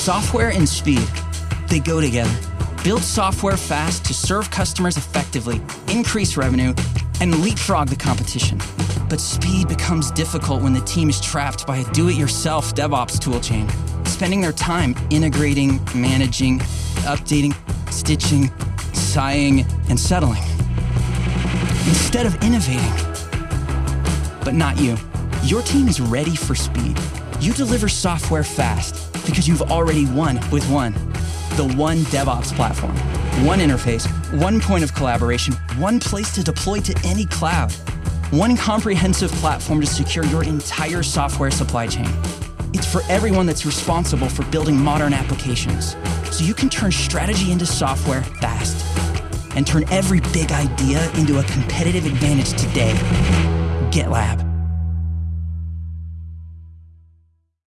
Software and speed, they go together. Build software fast to serve customers effectively, increase revenue, and leapfrog the competition. But speed becomes difficult when the team is trapped by a do it yourself DevOps toolchain, spending their time integrating, managing, updating, stitching, sighing, and settling. Instead of innovating. But not you. Your team is ready for speed. You deliver software fast because you've already won with one. The One DevOps platform. One interface, one point of collaboration, one place to deploy to any cloud. One comprehensive platform to secure your entire software supply chain. It's for everyone that's responsible for building modern applications. So you can turn strategy into software fast and turn every big idea into a competitive advantage today. GitLab.